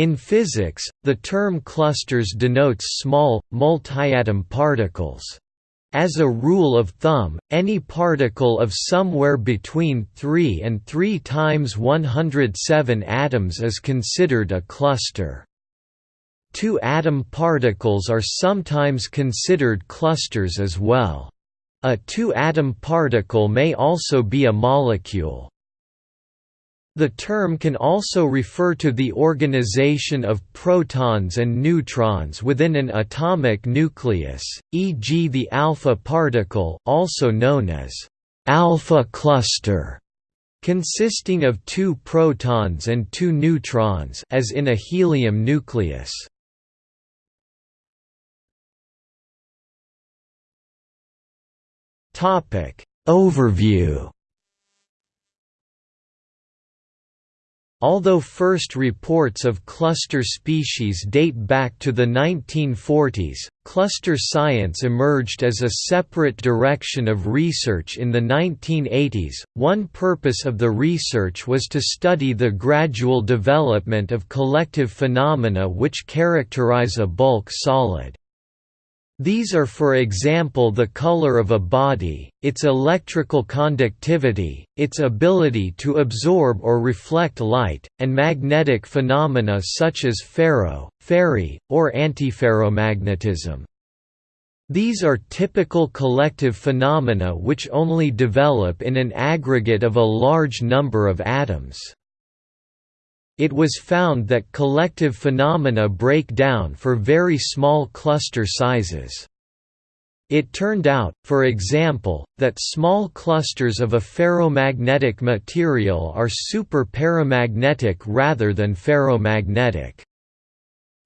In physics, the term clusters denotes small, multiatom particles. As a rule of thumb, any particle of somewhere between 3 and 3 times 107 atoms is considered a cluster. Two-atom particles are sometimes considered clusters as well. A two-atom particle may also be a molecule. The term can also refer to the organization of protons and neutrons within an atomic nucleus, e.g. the alpha particle also known as alpha cluster, consisting of two protons and two neutrons as in a helium nucleus. Overview Although first reports of cluster species date back to the 1940s, cluster science emerged as a separate direction of research in the 1980s. One purpose of the research was to study the gradual development of collective phenomena which characterize a bulk solid. These are for example the color of a body, its electrical conductivity, its ability to absorb or reflect light, and magnetic phenomena such as ferro, ferri, or antiferromagnetism. These are typical collective phenomena which only develop in an aggregate of a large number of atoms. It was found that collective phenomena break down for very small cluster sizes. It turned out, for example, that small clusters of a ferromagnetic material are super-paramagnetic rather than ferromagnetic.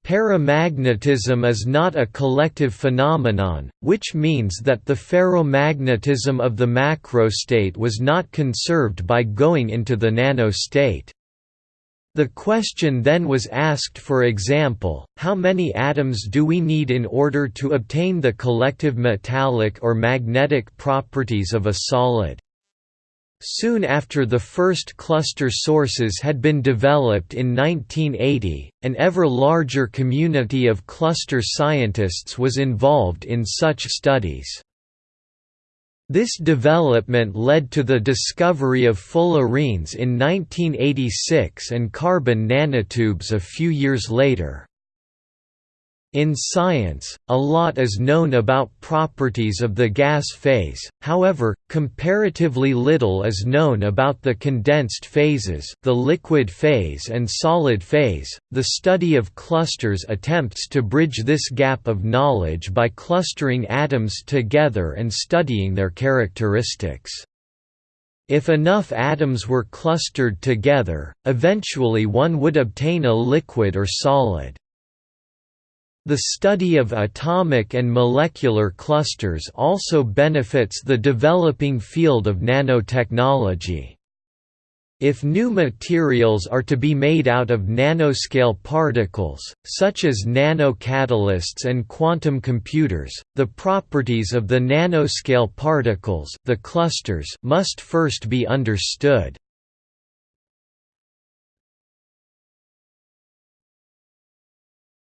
Paramagnetism is not a collective phenomenon, which means that the ferromagnetism of the macrostate was not conserved by going into the nanostate. The question then was asked for example, how many atoms do we need in order to obtain the collective metallic or magnetic properties of a solid? Soon after the first cluster sources had been developed in 1980, an ever larger community of cluster scientists was involved in such studies. This development led to the discovery of fullerenes in 1986 and carbon nanotubes a few years later. In science, a lot is known about properties of the gas phase, however, comparatively little is known about the condensed phases the liquid phase and solid phase. The study of clusters attempts to bridge this gap of knowledge by clustering atoms together and studying their characteristics. If enough atoms were clustered together, eventually one would obtain a liquid or solid. The study of atomic and molecular clusters also benefits the developing field of nanotechnology. If new materials are to be made out of nanoscale particles, such as nanocatalysts and quantum computers, the properties of the nanoscale particles the clusters must first be understood.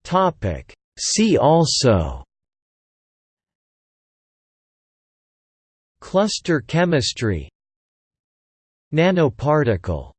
Topic. See also Cluster chemistry Nanoparticle